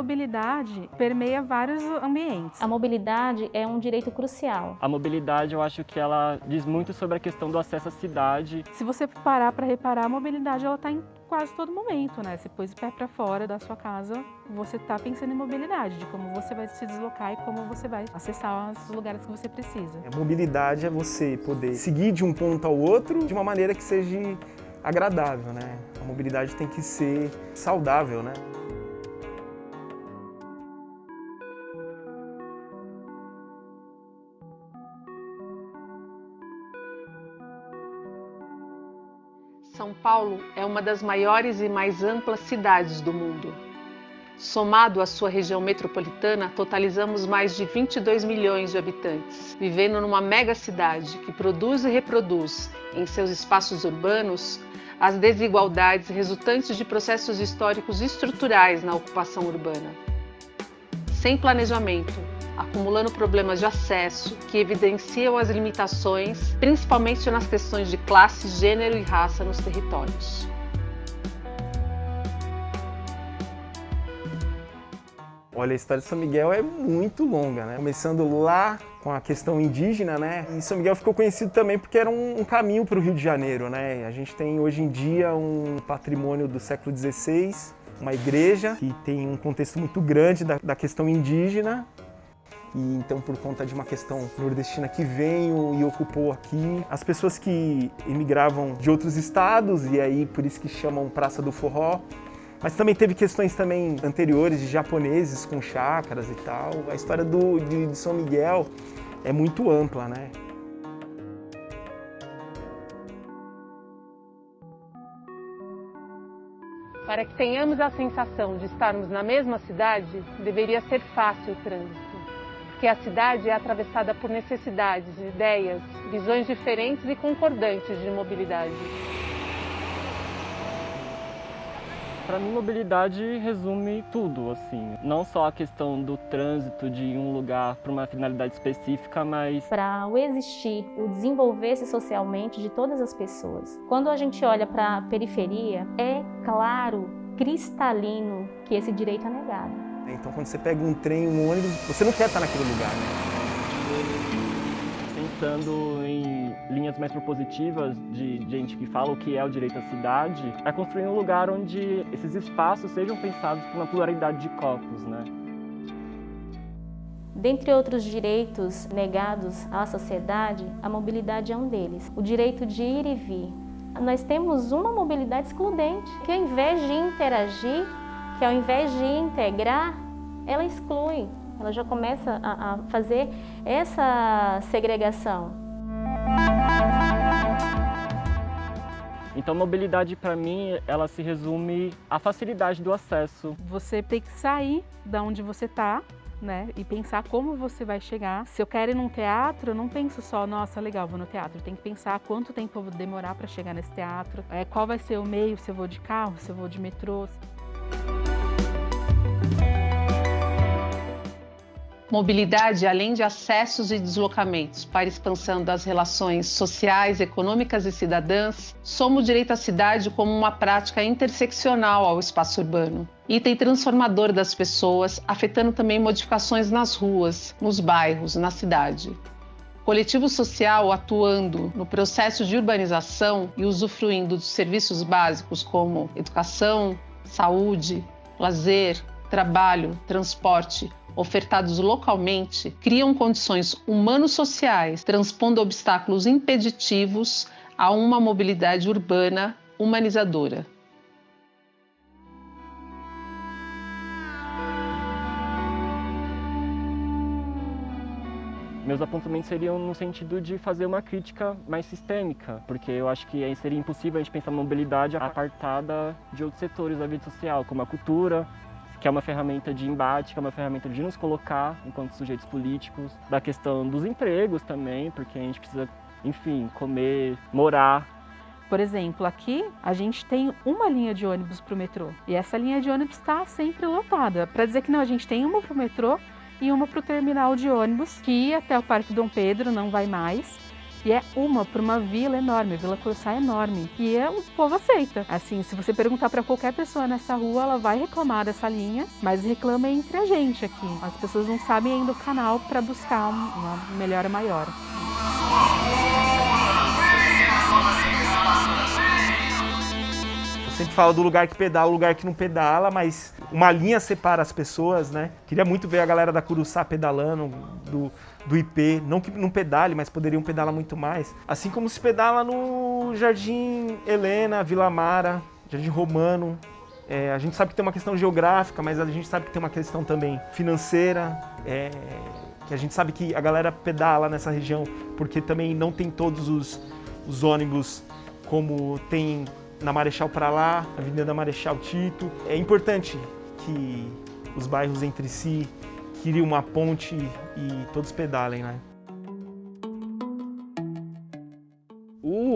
Mobilidade permeia vários ambientes. A mobilidade é um direito crucial. A mobilidade, eu acho que ela diz muito sobre a questão do acesso à cidade. Se você parar para reparar, a mobilidade ela está em quase todo momento, né? Você pôs o pé para fora da sua casa, você está pensando em mobilidade, de como você vai se deslocar e como você vai acessar os lugares que você precisa. A mobilidade é você poder seguir de um ponto ao outro de uma maneira que seja agradável, né? A mobilidade tem que ser saudável, né? Paulo é uma das maiores e mais amplas cidades do mundo. Somado à sua região metropolitana, totalizamos mais de 22 milhões de habitantes, vivendo numa mega cidade que produz e reproduz, em seus espaços urbanos, as desigualdades resultantes de processos históricos estruturais na ocupação urbana. Sem planejamento, acumulando problemas de acesso que evidenciam as limitações, principalmente nas questões de classe, gênero e raça nos territórios. Olha, a história de São Miguel é muito longa, né? Começando lá com a questão indígena, né? E São Miguel ficou conhecido também porque era um, caminho para o Rio de Janeiro, né? A gente tem hoje em dia um patrimônio do século XVI, uma igreja que tem um contexto muito grande da, da questão indígena e então por conta de uma questão nordestina que veio e ocupou aqui, as pessoas que emigravam de outros estados e aí por isso que chamam Praça do Forró, mas também teve questões também anteriores de japoneses com chácaras e tal. A história do, de, de São Miguel é muito ampla, né? Para que tenhamos a sensação de estarmos na mesma cidade, deveria ser fácil o trânsito que a cidade é atravessada por necessidades, ideias, visões diferentes e concordantes de mobilidade. Para mim, mobilidade resume tudo, assim. Não só a questão do trânsito de um lugar para uma finalidade específica, mas... Para o existir, o desenvolver-se socialmente de todas as pessoas. Quando a gente olha para a periferia, é claro, cristalino, que esse direito é negado. Então quando você pega um trem, um ônibus, você não quer estar naquele lugar, né? Pensando em linhas mais propositivas de gente que fala o que é o direito à cidade, é construir um lugar onde esses espaços sejam pensados com uma pluralidade de corpos, né? Dentre outros direitos negados à sociedade, a mobilidade é um deles. O direito de ir e vir. Nós temos uma mobilidade excludente, que ao invés de interagir, que ao invés de integrar, ela exclui, ela já começa a, a fazer essa segregação. Então, mobilidade para mim, ela se resume à facilidade do acesso. Você tem que sair da onde você está, né, e pensar como você vai chegar. Se eu quero ir num teatro, eu não penso só, nossa, legal, vou no teatro. Tenho que pensar quanto tempo eu vou demorar para chegar nesse teatro, é, qual vai ser o meio, se eu vou de carro, se eu vou de metrô. Mobilidade, além de acessos e deslocamentos para expansão das relações sociais, econômicas e cidadãs, soma o direito à cidade como uma prática interseccional ao espaço urbano. Item transformador das pessoas, afetando também modificações nas ruas, nos bairros, na cidade. Coletivo social atuando no processo de urbanização e usufruindo dos serviços básicos como educação, saúde, lazer, trabalho, transporte, ofertados localmente, criam condições humano-sociais, transpondo obstáculos impeditivos a uma mobilidade urbana humanizadora. Meus apontamentos seriam no sentido de fazer uma crítica mais sistêmica, porque eu acho que seria impossível a gente pensar mobilidade apartada de outros setores da vida social, como a cultura, que é uma ferramenta de embate, que é uma ferramenta de nos colocar enquanto sujeitos políticos, da questão dos empregos também, porque a gente precisa, enfim, comer, morar. Por exemplo, aqui a gente tem uma linha de ônibus para o metrô e essa linha de ônibus está sempre lotada. Para dizer que não, a gente tem uma para o metrô e uma para o terminal de ônibus que até o Parque Dom Pedro, não vai mais. E é uma para uma vila enorme, Vila Curuçá é enorme. E é, o povo aceita. Assim, se você perguntar para qualquer pessoa nessa rua, ela vai reclamar dessa linha, mas reclama entre a gente aqui. As pessoas não sabem ainda o canal para buscar uma melhora maior. Fala do lugar que pedala, o lugar que não pedala, mas uma linha separa as pessoas, né? Queria muito ver a galera da Curuçá pedalando, do, do IP, não que não pedale, mas poderiam pedalar muito mais. Assim como se pedala no Jardim Helena, Vila Mara, Jardim Romano. É, a gente sabe que tem uma questão geográfica, mas a gente sabe que tem uma questão também financeira. É, que a gente sabe que a galera pedala nessa região porque também não tem todos os, os ônibus como tem na Marechal para lá, Avenida Marechal Tito. É importante que os bairros entre si criem uma ponte e todos pedalem, né?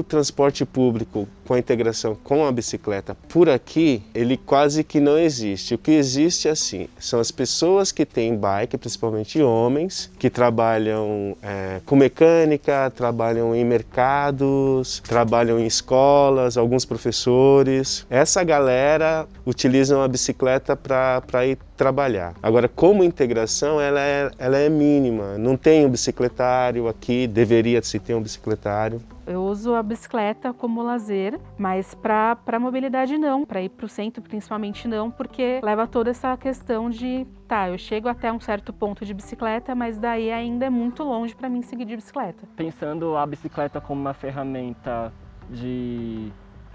O transporte público com a integração com a bicicleta por aqui, ele quase que não existe. O que existe assim, são as pessoas que têm bike, principalmente homens, que trabalham é, com mecânica, trabalham em mercados, trabalham em escolas, alguns professores. Essa galera utiliza a bicicleta para ir trabalhar. Agora, como integração, ela é, ela é mínima. Não tem um bicicletário aqui, deveria se ter um bicicletário. Eu uso a bicicleta como lazer, mas para mobilidade não, para ir para o centro principalmente não, porque leva toda essa questão de, tá, eu chego até um certo ponto de bicicleta, mas daí ainda é muito longe para mim seguir de bicicleta. Pensando a bicicleta como uma ferramenta de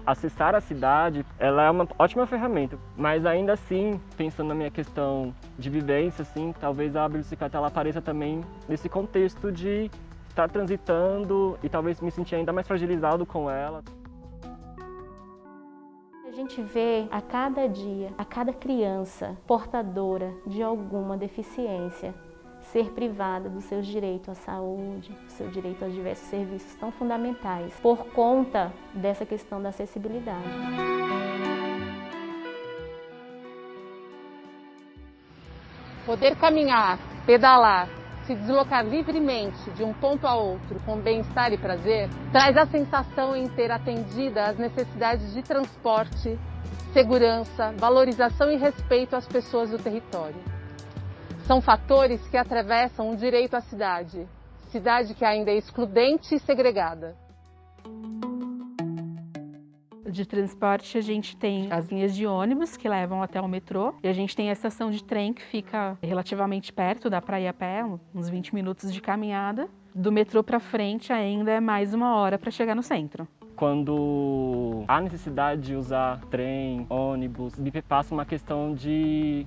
acessar a cidade, ela é uma ótima ferramenta, mas ainda assim, pensando na minha questão de vivência, assim, talvez a bicicleta ela apareça também nesse contexto de estar transitando e talvez me sentir ainda mais fragilizado com ela. A gente vê a cada dia, a cada criança portadora de alguma deficiência ser privada dos seus direitos à saúde, do seu direito a diversos serviços tão fundamentais, por conta dessa questão da acessibilidade. Poder caminhar, pedalar, se deslocar livremente de um ponto a outro com bem-estar e prazer, traz a sensação em ter atendida às necessidades de transporte, segurança, valorização e respeito às pessoas do território. São fatores que atravessam o direito à cidade, cidade que ainda é excludente e segregada. De transporte, a gente tem as linhas de ônibus que levam até o metrô e a gente tem a estação de trem que fica relativamente perto, dá para ir a pé, uns 20 minutos de caminhada. Do metrô para frente ainda é mais uma hora para chegar no centro quando há necessidade de usar trem, ônibus, me passa uma questão de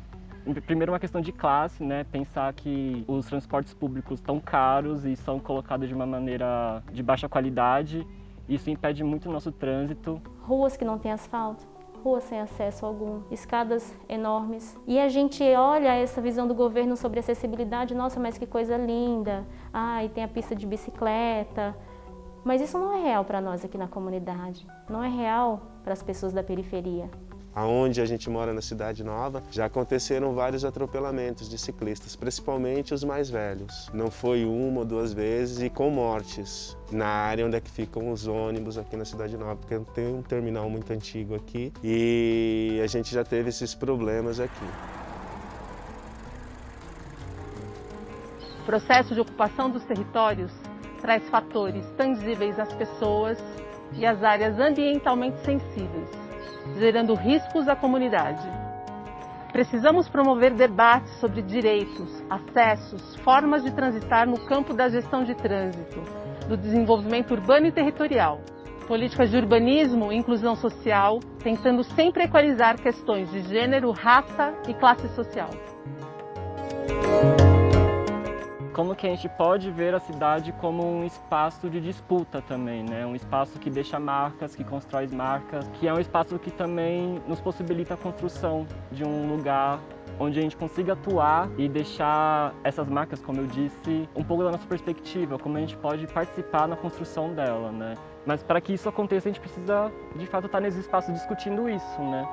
primeiro uma questão de classe, né? Pensar que os transportes públicos estão caros e são colocados de uma maneira de baixa qualidade. Isso impede muito o nosso trânsito. Ruas que não têm asfalto, ruas sem acesso algum, escadas enormes. E a gente olha essa visão do governo sobre acessibilidade, nossa, mas que coisa linda. Ah, e tem a pista de bicicleta. Mas isso não é real para nós aqui na comunidade. Não é real para as pessoas da periferia. Aonde a gente mora na Cidade Nova, já aconteceram vários atropelamentos de ciclistas, principalmente os mais velhos. Não foi uma ou duas vezes e com mortes na área onde é que ficam os ônibus aqui na Cidade Nova, porque tem um terminal muito antigo aqui e a gente já teve esses problemas aqui. O processo de ocupação dos territórios traz fatores tangíveis às pessoas e às áreas ambientalmente sensíveis gerando riscos à comunidade. Precisamos promover debates sobre direitos, acessos, formas de transitar no campo da gestão de trânsito, do desenvolvimento urbano e territorial, políticas de urbanismo e inclusão social, tentando sempre equalizar questões de gênero, raça e classe social como que a gente pode ver a cidade como um espaço de disputa também, né? Um espaço que deixa marcas, que constrói marcas, que é um espaço que também nos possibilita a construção de um lugar onde a gente consiga atuar e deixar essas marcas, como eu disse, um pouco da nossa perspectiva, como a gente pode participar na construção dela, né? Mas para que isso aconteça, a gente precisa, de fato, estar nesse espaço discutindo isso, né?